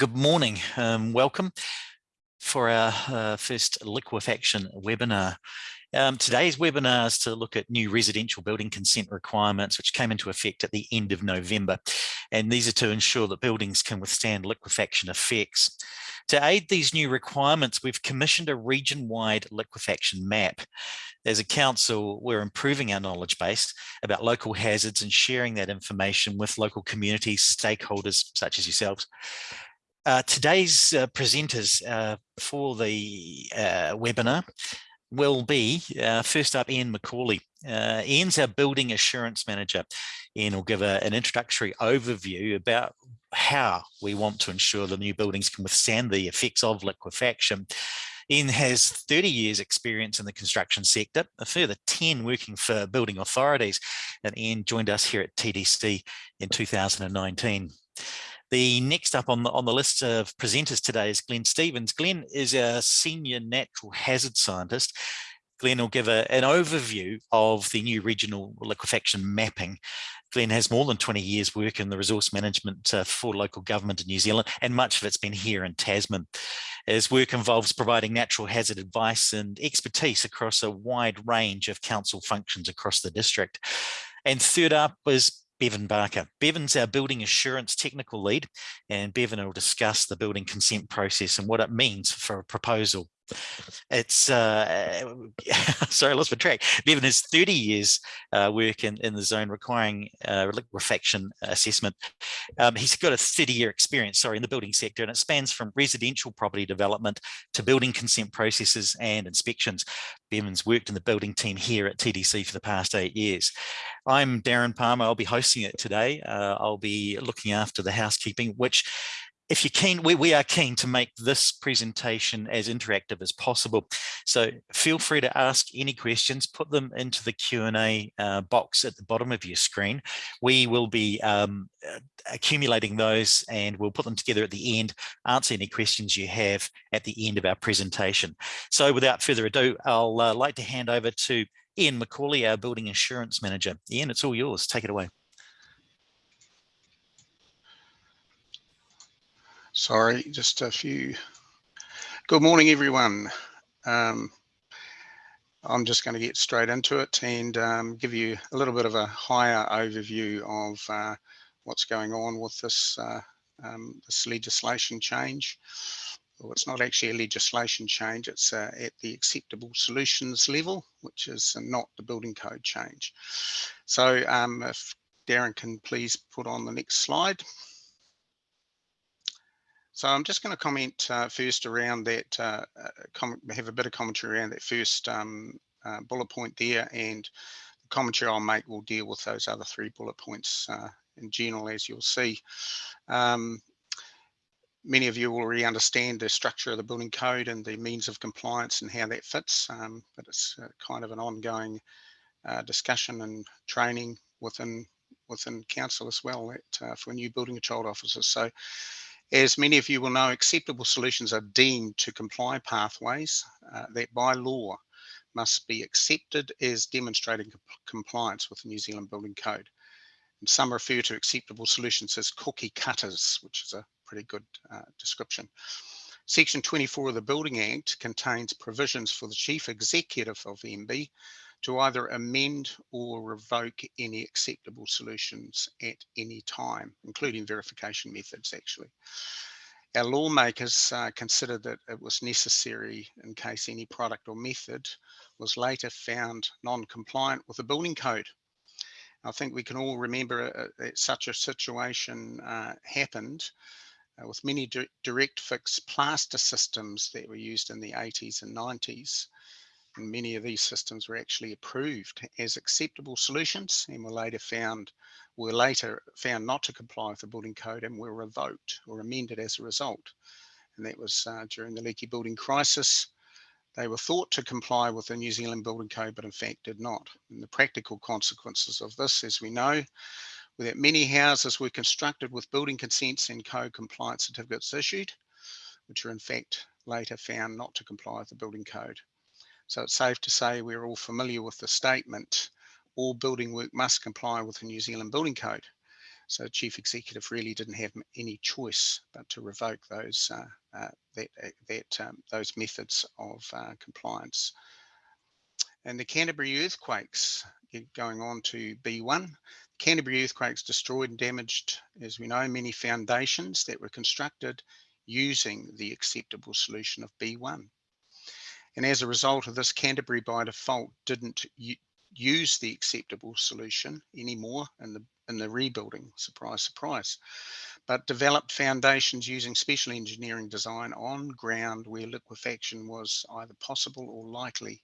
Good morning, um, welcome for our uh, first liquefaction webinar. Um, today's webinar is to look at new residential building consent requirements which came into effect at the end of November and these are to ensure that buildings can withstand liquefaction effects. To aid these new requirements we've commissioned a region-wide liquefaction map. As a council we're improving our knowledge base about local hazards and sharing that information with local communities, stakeholders such as yourselves. Uh, today's uh, presenters uh, for the uh, webinar will be uh, first up Ian McCauley. Ian's our building assurance manager. Ian will give a, an introductory overview about how we want to ensure the new buildings can withstand the effects of liquefaction. Ian has 30 years experience in the construction sector, a further 10 working for building authorities, and Ian joined us here at TDC in 2019. The next up on the, on the list of presenters today is Glenn Stevens. Glenn is a senior natural hazard scientist. Glenn will give a, an overview of the new regional liquefaction mapping. Glenn has more than 20 years work in the resource management uh, for local government in New Zealand, and much of it's been here in Tasman. His work involves providing natural hazard advice and expertise across a wide range of council functions across the district. And third up was Bevan Barker. Bevan's our building assurance technical lead and Bevan will discuss the building consent process and what it means for a proposal it's uh, sorry, I lost my track. Bevan has 30 years uh, work in, in the zone requiring uh, liquefaction assessment. Um, he's got a 30 year experience, sorry, in the building sector, and it spans from residential property development to building consent processes and inspections. Bevan's worked in the building team here at TDC for the past eight years. I'm Darren Palmer. I'll be hosting it today. Uh, I'll be looking after the housekeeping, which if you're keen, we, we are keen to make this presentation as interactive as possible. So feel free to ask any questions, put them into the Q&A uh, box at the bottom of your screen. We will be um, uh, accumulating those and we'll put them together at the end, answer any questions you have at the end of our presentation. So without further ado, I'll uh, like to hand over to Ian McCauley, our Building Assurance Manager. Ian, it's all yours. Take it away. Sorry, just a few. Good morning, everyone. Um, I'm just going to get straight into it and um, give you a little bit of a higher overview of uh, what's going on with this, uh, um, this legislation change. Well, it's not actually a legislation change, it's uh, at the acceptable solutions level, which is not the building code change. So um, if Darren can please put on the next slide. So I'm just going to comment uh, first around that, uh, uh have a bit of commentary around that first um, uh, bullet point there and the commentary I'll make will deal with those other three bullet points uh, in general as you'll see. Um, many of you already understand the structure of the building code and the means of compliance and how that fits, um, but it's uh, kind of an ongoing discussion and training within within council as well at, for new building control officers. So as many of you will know, acceptable solutions are deemed to comply pathways uh, that by law must be accepted as demonstrating comp compliance with the New Zealand Building Code. And some refer to acceptable solutions as cookie cutters, which is a pretty good uh, description. Section 24 of the Building Act contains provisions for the Chief Executive of MBIE to either amend or revoke any acceptable solutions at any time, including verification methods actually. Our lawmakers uh, considered that it was necessary in case any product or method was later found non-compliant with the building code. I think we can all remember uh, that such a situation uh, happened uh, with many di direct fix plaster systems that were used in the 80s and 90s and many of these systems were actually approved as acceptable solutions and were later found were later found not to comply with the building code and were revoked or amended as a result. And that was uh, during the leaky building crisis. They were thought to comply with the New Zealand building code, but in fact did not. And the practical consequences of this, as we know, were that many houses were constructed with building consents and code compliance certificates issued, which are in fact later found not to comply with the building code. So it's safe to say we're all familiar with the statement, all building work must comply with the New Zealand Building Code. So chief executive really didn't have any choice but to revoke those uh, uh, that uh, that um, those methods of uh, compliance. And the Canterbury earthquakes, going on to B1, Canterbury earthquakes destroyed and damaged, as we know, many foundations that were constructed using the acceptable solution of B1. And as a result of this, Canterbury by default didn't use the acceptable solution anymore in the in the rebuilding, surprise, surprise, but developed foundations using special engineering design on ground where liquefaction was either possible or likely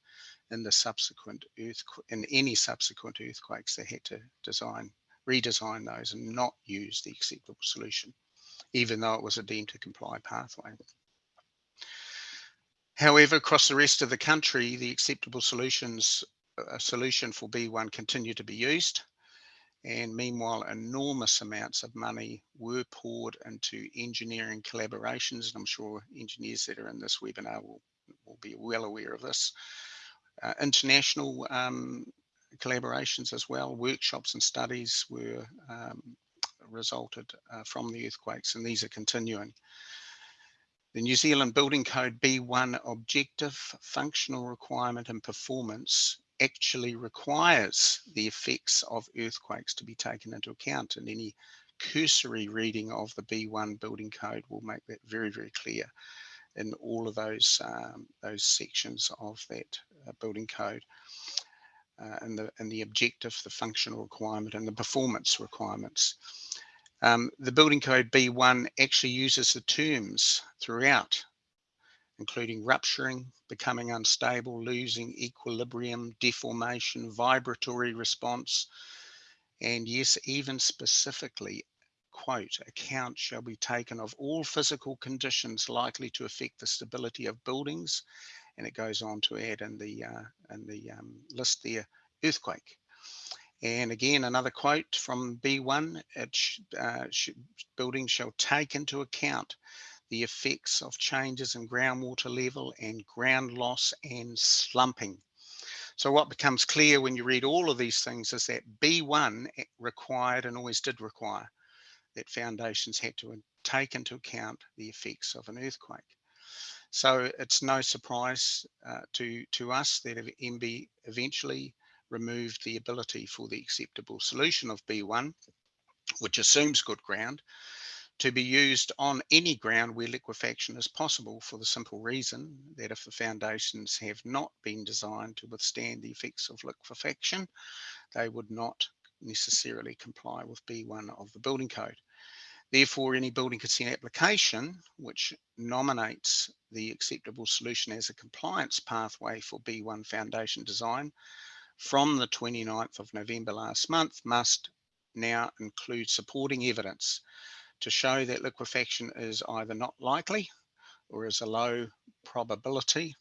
in the subsequent earthquake in any subsequent earthquakes they had to design redesign those and not use the acceptable solution even though it was a deemed to comply pathway however across the rest of the country the acceptable solutions a solution for b1 continued to be used and meanwhile enormous amounts of money were poured into engineering collaborations and i'm sure engineers that are in this webinar will, will be well aware of this uh, international um, collaborations as well, workshops and studies were um, resulted uh, from the earthquakes and these are continuing. The New Zealand Building Code B1 objective, functional requirement and performance actually requires the effects of earthquakes to be taken into account and any cursory reading of the B1 building code will make that very, very clear in all of those um, those sections of that uh, building code. Uh, and the and the objective, the functional requirement, and the performance requirements. Um, the building code B1 actually uses the terms throughout, including rupturing, becoming unstable, losing equilibrium, deformation, vibratory response, and yes, even specifically quote, account shall be taken of all physical conditions likely to affect the stability of buildings. And it goes on to add in the, uh, in the um, list there, earthquake. And again, another quote from B1, it sh uh, sh buildings shall take into account the effects of changes in groundwater level and ground loss and slumping. So what becomes clear when you read all of these things is that B1 required and always did require that foundations had to take into account the effects of an earthquake. So it's no surprise uh, to, to us that MBIE eventually removed the ability for the acceptable solution of B1, which assumes good ground, to be used on any ground where liquefaction is possible for the simple reason that if the foundations have not been designed to withstand the effects of liquefaction, they would not necessarily comply with B1 of the building code. Therefore, any building consent application which nominates the acceptable solution as a compliance pathway for B1 foundation design from the 29th of November last month must now include supporting evidence to show that liquefaction is either not likely or is a low probability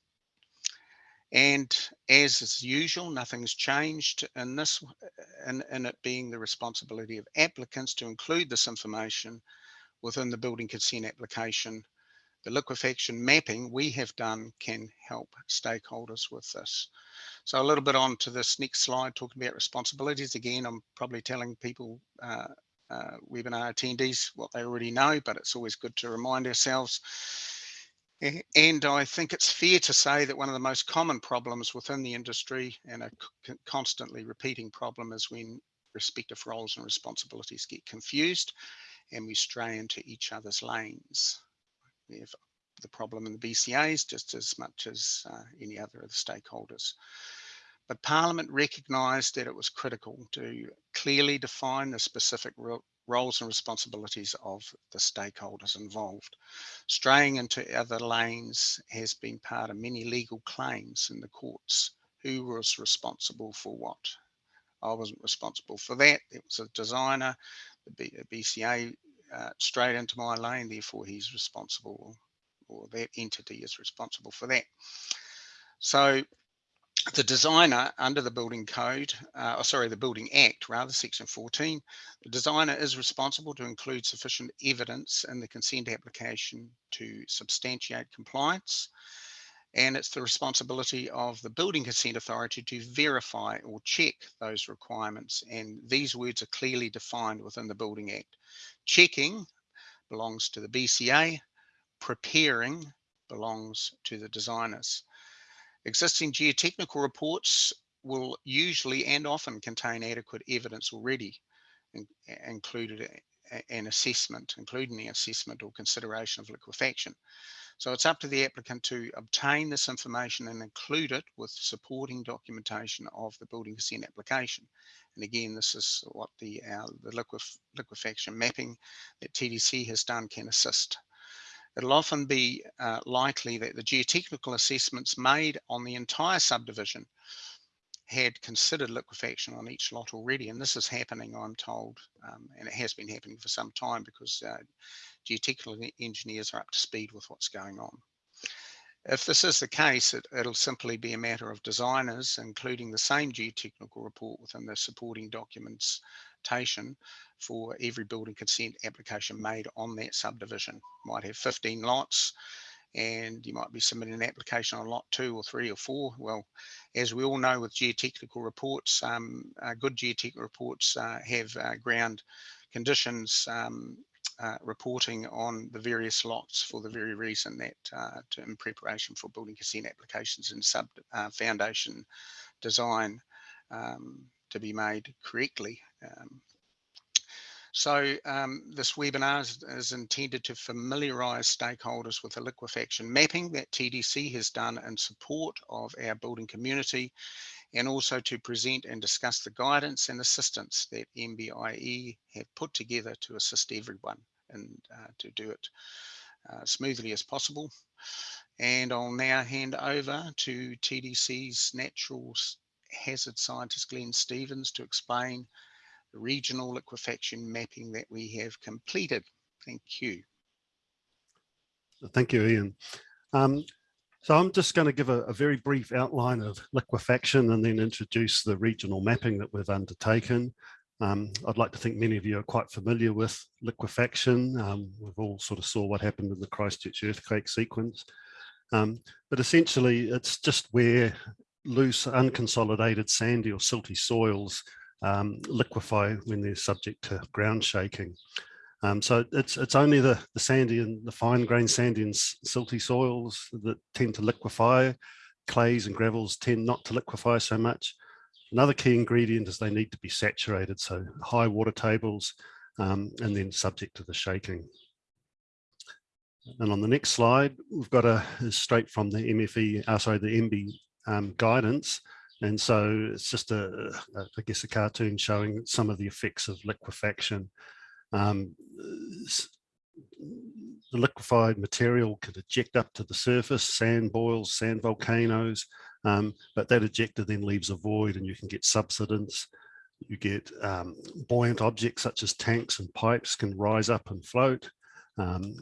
and as is usual, nothing's changed in this, in, in it being the responsibility of applicants to include this information within the building consent application. The liquefaction mapping we have done can help stakeholders with this. So a little bit on to this next slide, talking about responsibilities. Again, I'm probably telling people, uh, uh, webinar attendees, what they already know, but it's always good to remind ourselves and I think it's fair to say that one of the most common problems within the industry and a constantly repeating problem is when respective roles and responsibilities get confused and we stray into each other's lanes. Have the problem in the BCAs just as much as uh, any other of the stakeholders. But Parliament recognised that it was critical to clearly define the specific roles and responsibilities of the stakeholders involved. Straying into other lanes has been part of many legal claims in the courts. Who was responsible for what? I wasn't responsible for that. It was a designer, the BCA uh, straight into my lane, therefore he's responsible or that entity is responsible for that. So the designer under the building code, uh, oh, sorry, the building act rather, section 14, the designer is responsible to include sufficient evidence in the consent application to substantiate compliance. And it's the responsibility of the Building Consent Authority to verify or check those requirements. And these words are clearly defined within the Building Act. Checking belongs to the BCA, preparing belongs to the designers. Existing geotechnical reports will usually and often contain adequate evidence already, in, included an assessment, including the assessment or consideration of liquefaction. So it's up to the applicant to obtain this information and include it with supporting documentation of the building consent application. And again, this is what the, uh, the liquef liquefaction mapping that TDC has done can assist. It'll often be uh, likely that the geotechnical assessments made on the entire subdivision had considered liquefaction on each lot already. And this is happening, I'm told, um, and it has been happening for some time because uh, geotechnical engineers are up to speed with what's going on. If this is the case, it, will simply be a matter of designers, including the same geotechnical report within the supporting documentation for every building consent application made on that subdivision. Might have 15 lots, and you might be submitting an application on lot two or three or four. Well, as we all know with geotechnical reports, um, uh, good geotechnical reports uh, have uh, ground conditions um, uh, reporting on the various lots for the very reason that uh, to, in preparation for building consent applications and sub uh, foundation design um, to be made correctly. So um, this webinar is, is, intended to familiarise stakeholders with the liquefaction mapping that TDC has done in support of our building community and also to present and discuss the guidance and assistance that MBIE have put together to assist everyone and uh, to do it uh, smoothly as possible. And I'll now hand over to TDC's natural hazard scientist Glenn Stevens to explain regional liquefaction mapping that we have completed. Thank you. Thank you, Ian. Um, so I'm just going to give a, a, very brief outline of liquefaction and then introduce the regional mapping that we've undertaken. Um, I'd like to think many of you are quite familiar with liquefaction. Um, we've all sort of saw what happened in the Christchurch earthquake sequence. Um, but essentially, it's just where loose, unconsolidated, sandy or silty soils um, liquefy when they're subject to ground shaking. Um, so it's it's only the, the sandy and the fine grained sandy and silty soils that tend to liquefy. Clays and gravels tend not to liquefy so much. Another key ingredient is they need to be saturated, so high water tables um, and then subject to the shaking. And on the next slide, we've got a straight from the MFE, uh, sorry, the MBIE um, guidance. And so it's just a, a, I guess, a cartoon showing some of the effects of liquefaction. Um, the liquefied material can eject up to the surface, sand boils, sand volcanoes, um, but that ejector then leaves a void and you can get subsidence. You get um, buoyant objects such as tanks and pipes can rise up and float. Um,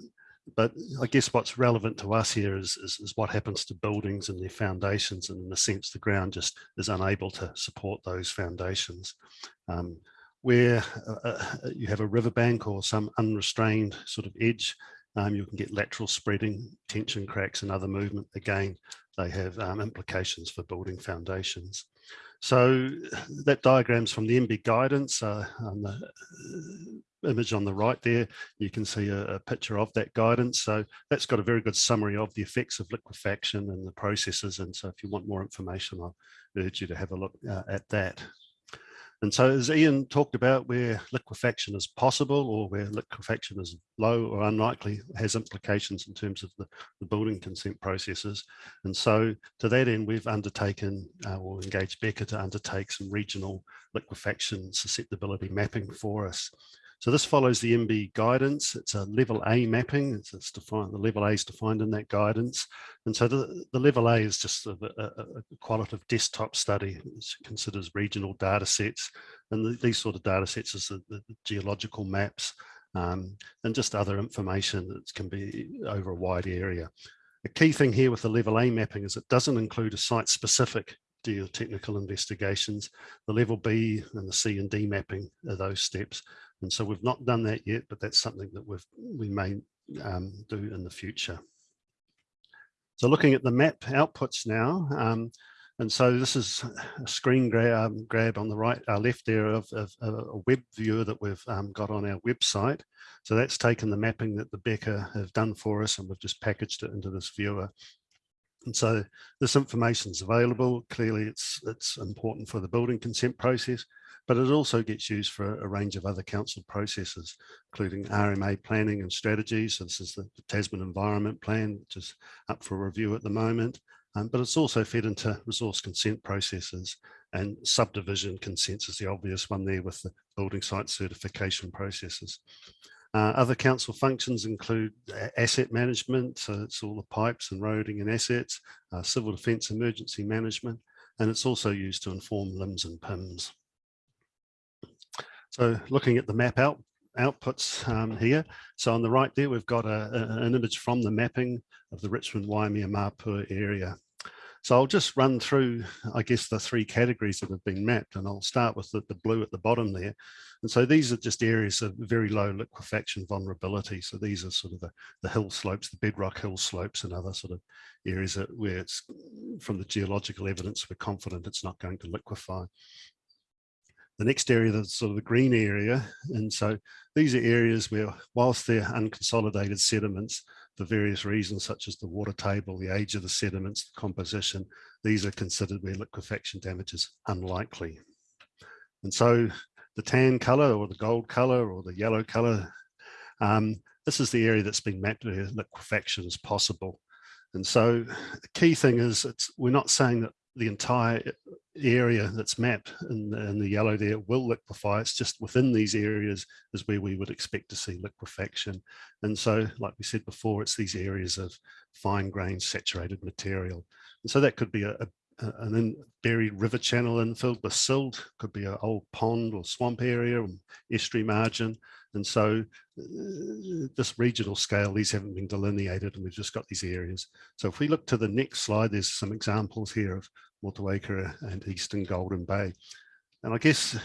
but I guess what's relevant to us here is, is, is, what happens to buildings and their foundations. And in a sense, the ground just is unable to support those foundations. Um, where uh, uh, you have a riverbank or some unrestrained sort of edge, um, you can get lateral spreading, tension cracks and other movement. Again, they have um, implications for building foundations. So that diagram's from the MBIE guidance uh, on the uh, image on the right there. You can see a, a, picture of that guidance. So that's got a very good summary of the effects of liquefaction and the processes. And so if you want more information, I'll urge you to have a look uh, at that. And so as Ian talked about where liquefaction is possible or where liquefaction is low or unlikely has implications in terms of the, the building consent processes. And so to that end, we've undertaken uh, or engaged Beca to undertake some regional liquefaction susceptibility mapping for us. So this follows the MBIE guidance. It's a level A mapping. It's, it's defined, the level A is defined in that guidance. And so the, the level A is just a, a, a qualitative desktop study, It considers regional data sets. And the, these sort of data sets is the, the geological maps um, and just other information that can be over a wide area. The key thing here with the level A mapping is it doesn't include a site specific geotechnical investigations. The level B and the C and D mapping are those steps. And so we've not done that yet, but that's something that we've, we may um, do in the future. So looking at the map outputs now, um, and so this is a screen grab, um, grab on the right, uh, left there of, of, of, a web viewer that we've um, got on our website. So that's taken the mapping that the Beca have done for us and we've just packaged it into this viewer. And so this information is available. Clearly, it's it's important for the building consent process, but it also gets used for a range of other council processes, including RMA planning and strategies. So this is the, Tasman Environment Plan, which is up for review at the moment. Um, but it's also fed into resource consent processes and subdivision consents is the obvious one there with the building site certification processes. Uh, other council functions include asset management, so it's all the pipes and roading and assets, uh, civil defence emergency management, and it's also used to inform LIMS and PIMS. So looking at the map out outputs um, here. So on the right there, we've got a, a, an image from the mapping of the Richmond Waimea Mapua area. So I'll just run through, I guess, the three categories that have been mapped, and I'll start with the, the blue at the bottom there. And so these are just areas of very low liquefaction vulnerability. So these are sort of the, the hill slopes, the bedrock hill slopes and other sort of areas where it's from the geological evidence, we're confident it's not going to liquefy. The next area that's sort of the green area. And so these are areas where whilst they're unconsolidated sediments, for various reasons, such as the water table, the age of the sediments, the composition, these are considered where liquefaction damage is unlikely. And so the tan color or the gold color or the yellow color, um, this is the area that's been mapped where liquefaction is possible. And so the key thing is it's we're not saying that the entire area that's mapped in the, in the, yellow there will liquefy. It's just within these areas is where we would expect to see liquefaction. And so, like we said before, it's these areas of fine grained saturated material. And so that could be a, a buried river channel infilled with silt, could be an old pond or swamp area, or estuary margin. And so uh, this regional scale, these haven't been delineated and we've just got these areas. So if we look to the next slide, there's some examples here of Motueka and Eastern Golden Bay. And I guess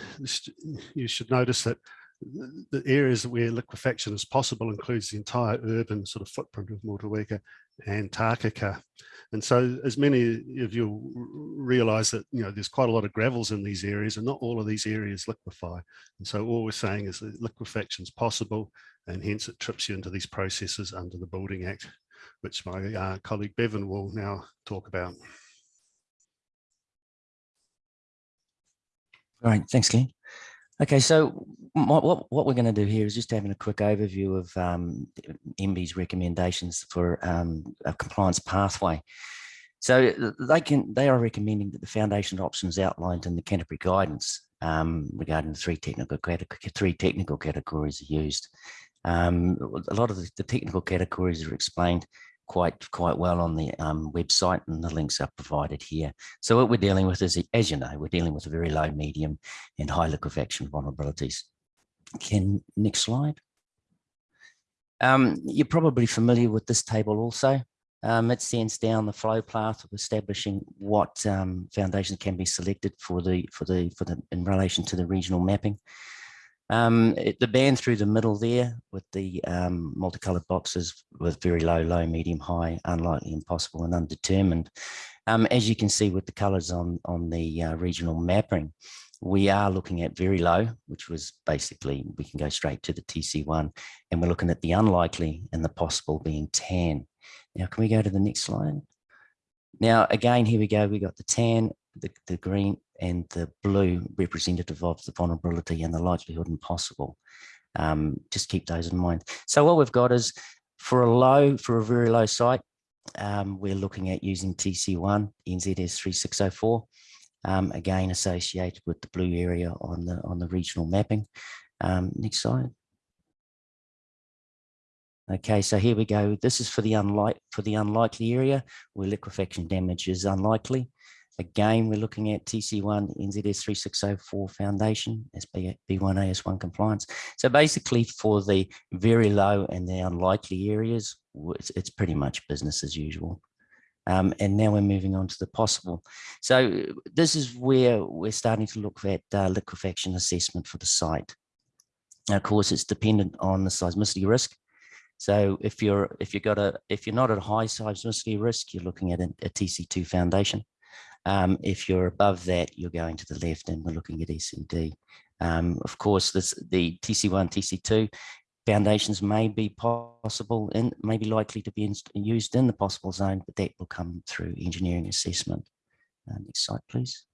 you should notice that the areas where liquefaction is possible includes the entire urban sort of footprint of Motueka and Takaka. And so as many of you realize that, you know, there's quite a lot of gravels in these areas and not all of these areas liquefy. And so all we're saying is that liquefaction is possible and hence it trips you into these processes under the Building Act, which my uh, colleague Bevan will now talk about. All right, thanks, Glenn. Okay, so what, what, what we're going to do here is just having a quick overview of um, MBIE's recommendations for um, a compliance pathway. So they can they are recommending that the foundation options outlined in the Canterbury guidance um, regarding the three technical three technical categories are used. Um, a lot of the, the, technical categories are explained quite quite well on the um, website and the links are provided here. So what we're dealing with is, as you know, we're dealing with a very low, medium and high liquefaction vulnerabilities. Can next slide. Um, you're probably familiar with this table also. Um, it sends down the flow path of establishing what um, foundations can be selected for the for the for the in relation to the regional mapping. Um, it, the band through the middle there with the um, multicolored boxes with very low, low, medium, high, unlikely, impossible, and undetermined. Um, as you can see with the colors on, on the uh, regional mapping, we are looking at very low, which was basically, we can go straight to the TC1, and we're looking at the unlikely and the possible being tan. Now, can we go to the next slide? Now, again, here we go, we got the tan, the, the green, and the blue representative of the vulnerability and the likelihood impossible. Um, just keep those in mind. So what we've got is for a low, for a very low site, um, we're looking at using TC1 NZS 3604, um, again associated with the blue area on the on the regional mapping. Um, next slide. Okay, so here we go. This is for the unlike for the unlikely area where liquefaction damage is unlikely. Again, we're looking at TC1 NZS 3604 foundation as B1AS1 compliance. So basically for the very low and the unlikely areas, it's, pretty much business as usual. Um, and now we're moving on to the possible. So this is where we're starting to look at uh, liquefaction assessment for the site. Now, of course, it's dependent on the seismicity risk So if you're if you got a if you're not at high seismicity risk, you're looking at a, a TC2 foundation. Um, if you're above that, you're going to the left and we're looking at SED. Um, of course, this the TC1, TC2 foundations may be possible and may be likely to be used in the possible zone, but that will come through engineering assessment. Uh, next slide, please.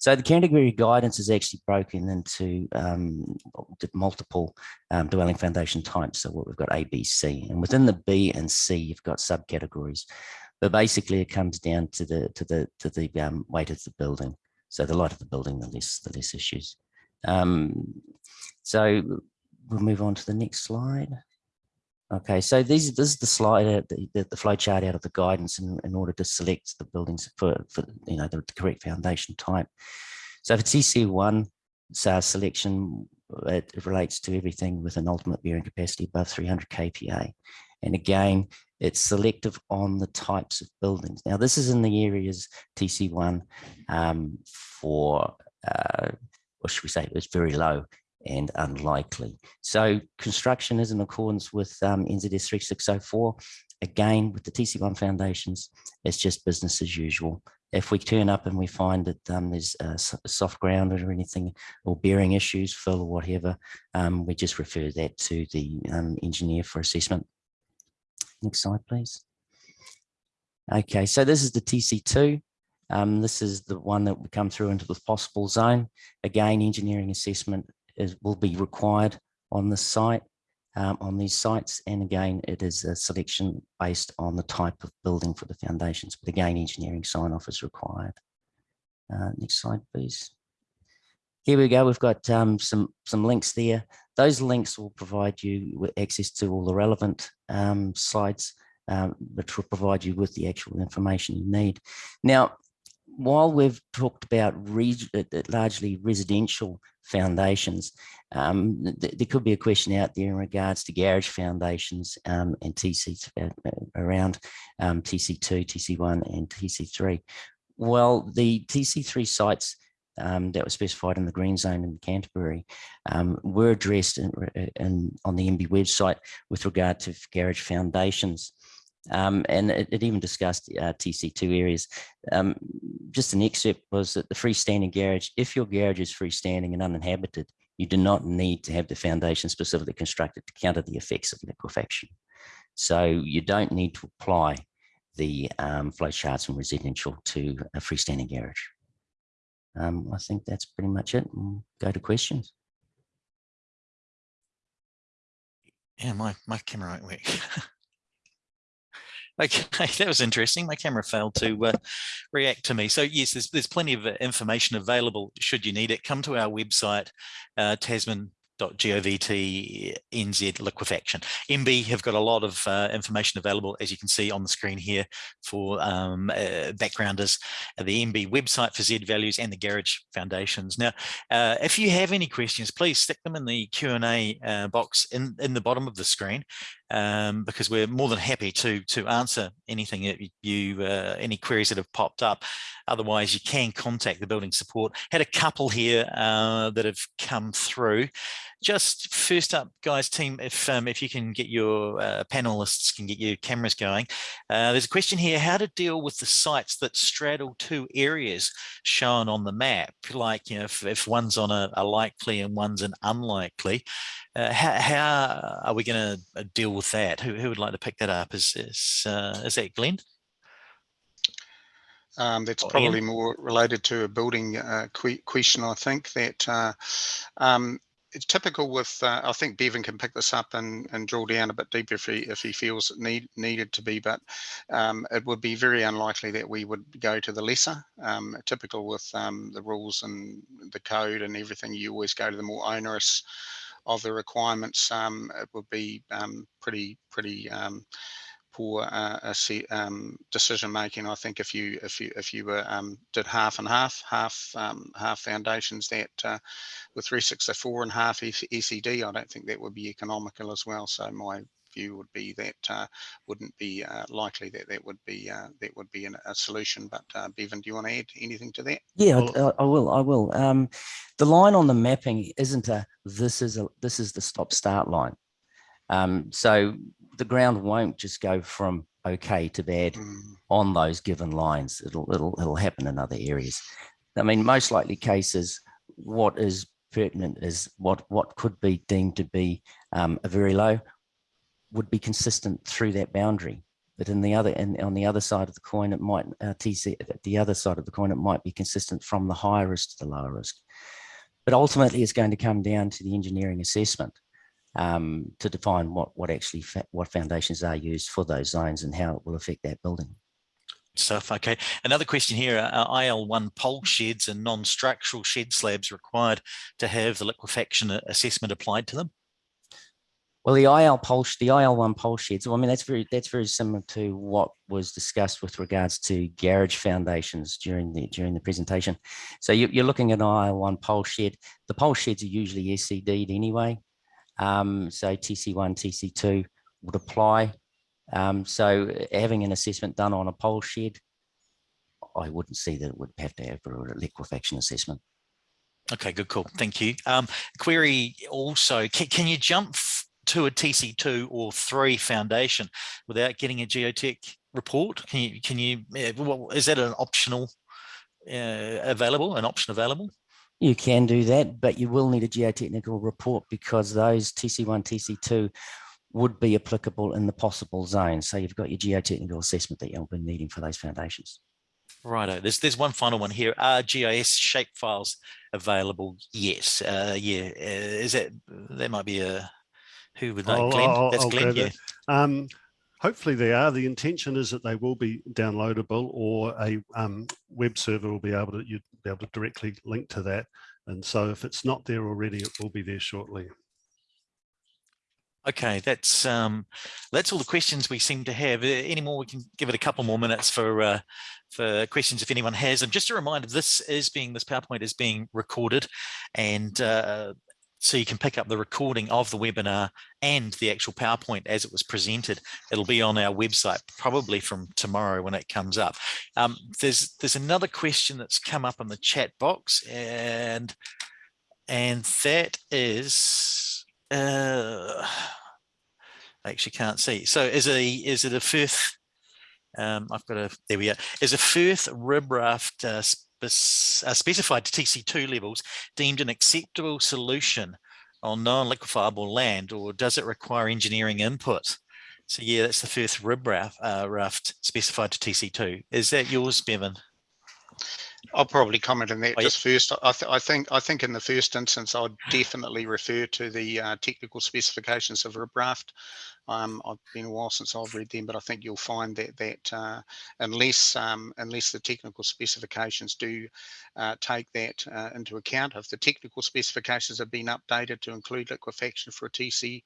So the category guidance is actually broken into um, multiple um, dwelling foundation types. So what we've got A, B, C, and within the B and C, you've got subcategories. But basically, it comes down to the to the to the um, weight of the building. So the lighter the building, the less the less issues. Um, so we'll move on to the next slide. Okay, so these this is the slide, uh, the, the, the flow chart out of the guidance in, in order to select the buildings for, for you know the, the correct foundation type. So for TC1 SARS selection, it, it relates to everything with an ultimate bearing capacity above 300 kPa. And again, it's selective on the types of buildings. Now, this is in the areas TC1 um, for, uh, what should we say, it was very low and unlikely. So construction is in accordance with um, NZS 3604. Again, with the TC1 foundations, it's just business as usual. If we turn up and we find that um, there's soft ground or anything or bearing issues, fill or whatever, um, we just refer that to the um, engineer for assessment. Next slide, please. Okay, so this is the TC2. Um, this is the one that would come through into the possible zone. Again, engineering assessment is, will be required on the site, um, on these sites. And again, it is a selection based on the type of building for the foundations. But again, engineering sign off is required. Uh, next slide, please. Here we go. We've got um, some, some links there. Those links will provide you with access to all the relevant um, slides, um, which will provide you with the actual information you need. Now, while we've talked about uh, largely residential foundations, um, th there could be a question out there in regards to garage foundations um, and TC uh, around um, TC2, TC1 and TC3. Well, the TC3 sites um, that were specified in the green zone in Canterbury um, were addressed in, in, on the MBIE website with regard to garage foundations. Um, and it, it, even discussed uh, TC2 areas. Um, just an excerpt was that the freestanding garage, if your garage is freestanding and uninhabited, you do not need to have the foundation specifically constructed to counter the effects of liquefaction. So you don't need to apply the um, flow charts from residential to a freestanding garage. Um, I think that's pretty much it. We'll go to questions. Yeah, my, my camera won't work. Okay, that was interesting. My camera failed to uh, react to me. So yes, there's, there's plenty of uh, information available should you need it. Come to our website, uh, Tasman .govt liquefaction. MBIE have got a lot of uh, information available, as you can see on the screen here for um, uh, backgrounders, uh, the MBIE website for Z values and the Garage Foundations. Now, uh, if you have any questions, please stick them in the Q&A uh, box in, in the bottom of the screen um, because we're more than happy to to answer anything that you uh, any queries that have popped up. Otherwise, you can contact the building support. Had a couple here uh, that have come through. Just first up, guys, team, if um, if you can get your uh, panelists can get your cameras going. Uh, there's a question here: how to deal with the sites that straddle two areas shown on the map? Like, you know, if, if one's on a, a likely and one's an unlikely. Uh, how, how, are we going to uh, deal with that? Who, who would like to pick that up? Is is, uh, is that Glenn? Um, that's probably more related to a building uh, question, I think. That uh, um, it's typical with. Uh, I think Bevan can pick this up and, and drill down a bit deeper if he if he feels it need needed to be. But um, it would be very unlikely that we would go to the lesser. Um, typical with um, the rules and the code and everything, you always go to the more onerous of the requirements, um, it would be um, pretty pretty poor uh, um, decision making. I think if you if you if you were um, did half and half, half um, half foundations that uh, with 364 and half SED, I don't think that would be economical as well. So my view would be that uh, wouldn't be uh, likely that that would be uh, that would be an, a solution. But uh, Bevan, do you want to add anything to that? Yeah, I, I will. I will. Um, the line on the mapping isn't a this is a this is the stop start line. Um, so the ground won't just go from okay to bad Mm, on those given lines. It'll it'll it'll happen in other areas. I mean, most likely cases, what is pertinent is what what could be deemed to be um, a very low would be consistent through that boundary. But in the other and on the other side of the coin, it might uh, TC at the other side of the coin, it might be consistent from the higher risk to the lower risk. But ultimately, it's going to come down to the engineering assessment um, to define what what actually what foundations are used for those zones and how it will affect that building. Stuff. Okay. Another question here, are IL1 pole sheds and non-structural shed slabs required to have the liquefaction assessment applied to them? Well, the IL pole, the IL1 pole sheds, well, I mean, that's very, that's very similar to what was discussed with regards to garage foundations during the, during the presentation. So you, you're looking at an IL1 pole shed. The pole sheds are usually SCD'd anyway. Um, so TC1, TC2 would apply. Um, so having an assessment done on a pole shed, I wouldn't see that it would have to have a liquefaction assessment. Okay, good call. Thank you. Um, query also, can, can you jump to a TC2 or three foundation without getting a geotech report? Can you, can you, is that an optional uh, available, an option available? You can do that, but you will need a geotechnical report because those TC1, TC2 would be applicable in the possible zones. So you've got your geotechnical assessment that you'll be needing for those foundations. Righto. There's there's one final one here. Are GIS shape files available? Yes. Uh, yeah. Uh, is that there might be a who would know? I'll- Glenn. I'll- That's I'll Glenn. Yeah. Um, hopefully they are. The intention is that they will be downloadable or a um, web server will be able to, you'd be able to directly link to that. And so if it's not there already, it will be there shortly. Okay, that's um, that's all the questions we seem to have. Uh, Any more? We can give it a couple more minutes for uh, for questions if anyone has. And just a reminder, this is being this PowerPoint is being recorded, and uh, so you can pick up the recording of the webinar and the actual PowerPoint as it was presented. It'll be on our website probably from tomorrow when it comes up. Um, there's there's another question that's come up in the chat box, and and that is. Uh, I actually can't see. So is a is it a Firth? Um, I've got a there we are. Is a Firth rib raft uh, uh, specified to TC2 levels deemed an acceptable solution on non-liquefiable land, or does it require engineering input? So yeah, that's the Firth rib raft, uh, raft specified to TC2. Is that yours, Bevan? I'll probably comment on that Oh, yeah. just first. I, th- I think I think in the first instance, I'd definitely refer to the uh, technical specifications of ribraft. Um, I've been a while since I've read them, but I think you'll find that that uh, unless um, unless the technical specifications do uh, take that uh, into account, if the technical specifications have been updated to include liquefaction for a TC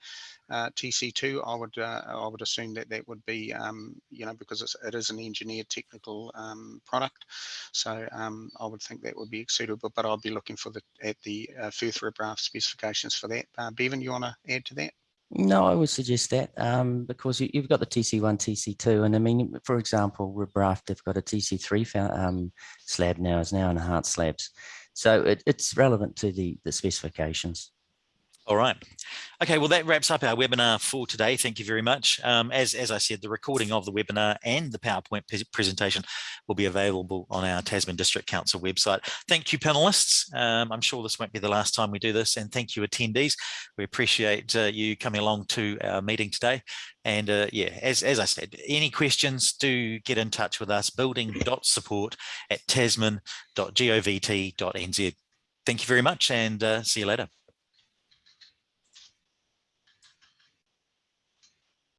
uh, TC2, I would uh, I would assume that that would be um, you know because it's, it is an engineered technical um, product. So um, I would think that would be suitable, but I'll be looking for the at the uh, ribraft specifications for that. Uh, Bevan, you want to add to that? No, I would suggest that um, because you, you've got the TC1, TC2, and I mean, for example, Ribraft, they've got a TC3 um, slab now, is now enhanced slabs. So it, it's relevant to the, the specifications. All right. Okay, well, that wraps up our webinar for today. Thank you very much. Um, as, as I said, the recording of the webinar and the PowerPoint presentation will be available on our Tasman District Council website. Thank you, panelists. Um, I'm sure this won't be the last time we do this. And thank you, attendees. We appreciate uh, you coming along to our meeting today. And uh, yeah, as, as I said, any questions, do get in touch with us, building.support at tasman.govt.nz. Thank you very much and uh, see you later.